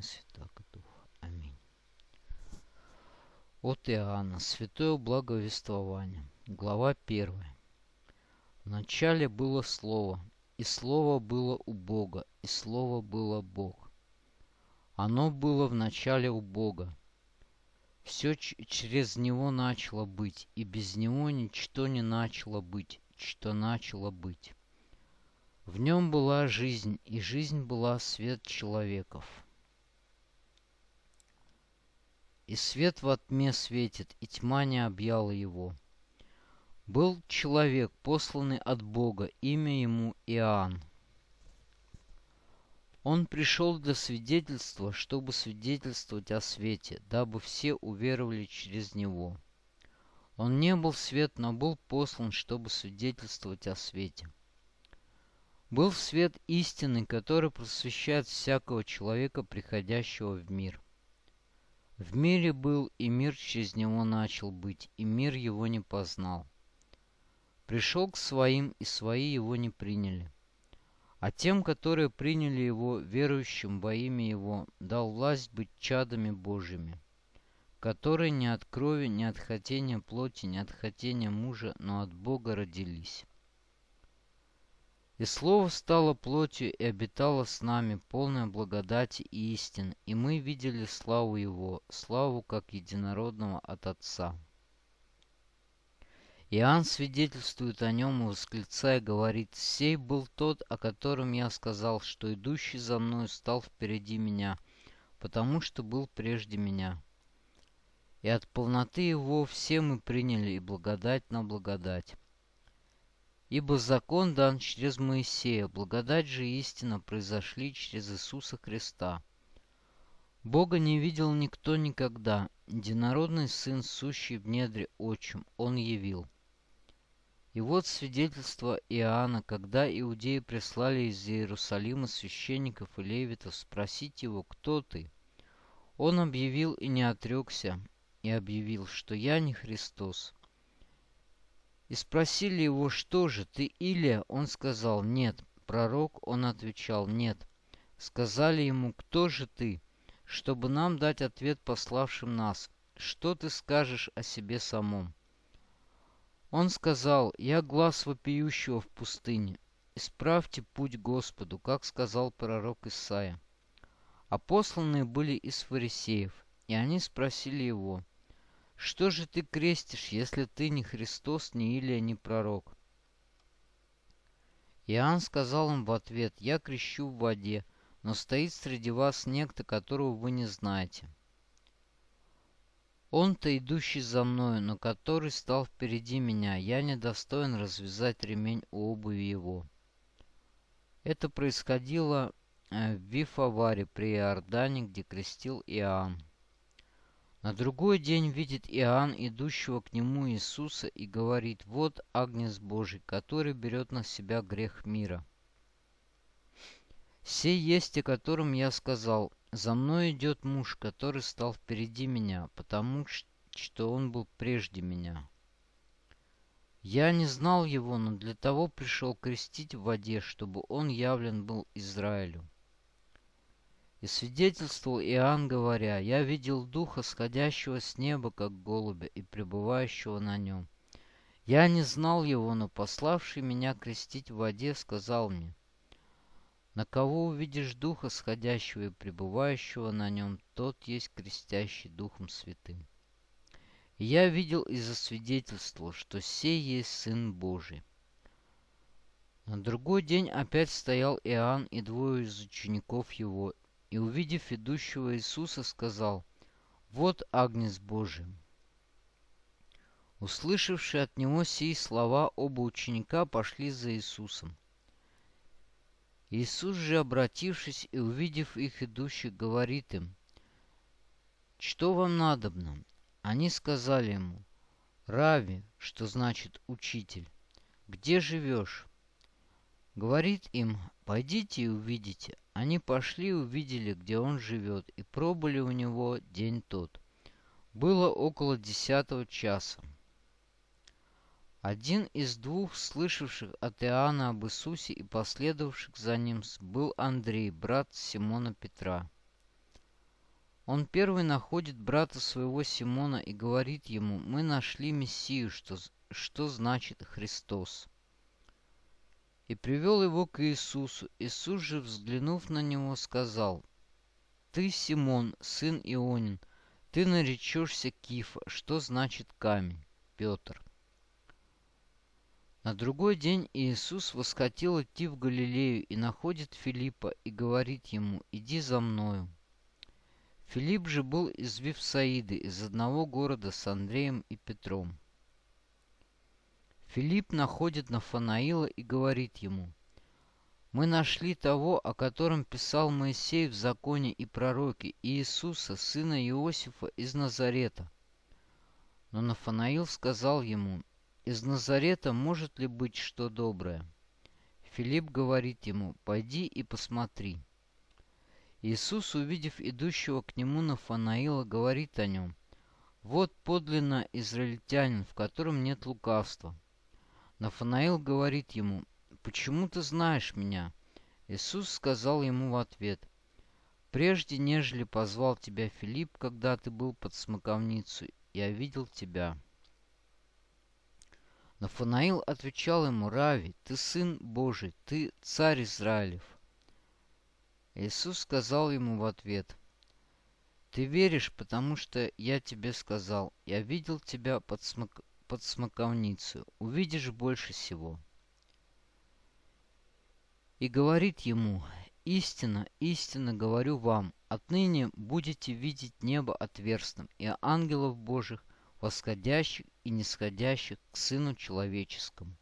и Святаго Духа. Аминь. От Иоанна. Святое благовествование. Глава первая. Вначале было Слово, и Слово было у Бога, и Слово было Бог. Оно было в начале у Бога. Все через Него начало быть, и без Него ничто не начало быть, что начало быть. В нем была жизнь, и жизнь была свет человеков. И свет во тьме светит, и тьма не объяла его. Был человек, посланный от Бога, имя ему Иоанн. Он пришел для свидетельства, чтобы свидетельствовать о свете, дабы все уверовали через него. Он не был свет, но был послан, чтобы свидетельствовать о свете. Был свет истины, который просвещает всякого человека, приходящего в мир. В мире был, и мир через него начал быть, и мир его не познал. Пришел к своим, и свои его не приняли. А тем, которые приняли его, верующим во имя его, дал власть быть чадами Божьими, которые не от крови, не от хотения плоти, не от хотения мужа, но от Бога родились. И Слово стало плотью и обитало с нами, полное благодати и истин, и мы видели славу Его, славу как единородного от Отца. Иоанн свидетельствует о нем и восклицая говорит, «Сей был тот, о котором я сказал, что идущий за мной стал впереди меня, потому что был прежде меня». И от полноты его все мы приняли и благодать на благодать. Ибо закон дан через Моисея, благодать же и истина произошли через Иисуса Христа. Бога не видел никто никогда, единородный Сын, сущий в недре отчим, Он явил. И вот свидетельство Иоанна, когда иудеи прислали из Иерусалима священников и левитов спросить его, кто ты? Он объявил и не отрекся, и объявил, что я не Христос. И спросили его, что же, ты Илия? Он сказал, нет. Пророк, он отвечал, нет. Сказали ему, кто же ты? Чтобы нам дать ответ пославшим нас. Что ты скажешь о себе самом? Он сказал, я глаз вопиющего в пустыне. Исправьте путь Господу, как сказал пророк Исаия. А посланные были из фарисеев, и они спросили его, что же ты крестишь, если ты не Христос, не Илия, не пророк? Иоанн сказал им в ответ, «Я крещу в воде, но стоит среди вас некто, которого вы не знаете. Он-то идущий за мною, но который стал впереди меня, я недостоин развязать ремень у обуви его». Это происходило э, в Вифаваре при Иордане, где крестил Иоанн. На другой день видит Иоанн, идущего к нему Иисуса, и говорит, «Вот Агнец Божий, который берет на себя грех мира». «Сей есть, о котором я сказал, за мной идет муж, который стал впереди меня, потому что он был прежде меня». Я не знал его, но для того пришел крестить в воде, чтобы он явлен был Израилю. И свидетельствовал Иоанн, говоря, «Я видел Духа, сходящего с неба, как голубя, и пребывающего на нем. Я не знал его, но пославший меня крестить в воде сказал мне, «На кого увидишь Духа, сходящего и пребывающего на нем, тот есть крестящий Духом Святым». И я видел и засвидетельствовал, что сей есть Сын Божий. На другой день опять стоял Иоанн и двое из учеников его, и, увидев идущего Иисуса, сказал, «Вот Агнец Божий». Услышавшие от него сии слова, оба ученика пошли за Иисусом. Иисус же, обратившись и увидев их идущих, говорит им, «Что вам надобно?» Они сказали ему, «Рави», что значит «учитель», «где живешь?» Говорит им, «Пойдите и увидите». Они пошли и увидели, где он живет, и пробыли у него день тот. Было около десятого часа. Один из двух, слышавших от Иоанна об Иисусе и последовавших за ним, был Андрей, брат Симона Петра. Он первый находит брата своего Симона и говорит ему, мы нашли Мессию, что, что значит Христос. И привел его к Иисусу. Иисус же, взглянув на него, сказал, «Ты, Симон, сын Ионин, ты наречешься Кифа, что значит камень, Петр». На другой день Иисус восхотел идти в Галилею и находит Филиппа и говорит ему, «Иди за мною». Филипп же был из Вифсаиды, из одного города с Андреем и Петром. Филипп находит Нафанаила и говорит ему, «Мы нашли того, о котором писал Моисей в законе и пророке, Иисуса, сына Иосифа из Назарета». Но Нафанаил сказал ему, «Из Назарета может ли быть что доброе?» Филипп говорит ему, «Пойди и посмотри». Иисус, увидев идущего к нему Нафанаила, говорит о нем, «Вот подлинно израильтянин, в котором нет лукавства». Нафанаил говорит ему, «Почему ты знаешь меня?» Иисус сказал ему в ответ, «Прежде, нежели позвал тебя Филипп, когда ты был под смоковницу, я видел тебя». Нафанаил отвечал ему, «Рави, ты сын Божий, ты царь Израилев». Иисус сказал ему в ответ, «Ты веришь, потому что я тебе сказал, я видел тебя под смок под смоковницу, увидишь больше всего. И говорит ему, истинно, истинно говорю вам, отныне будете видеть небо отверстным и ангелов Божьих, восходящих и нисходящих к Сыну Человеческому.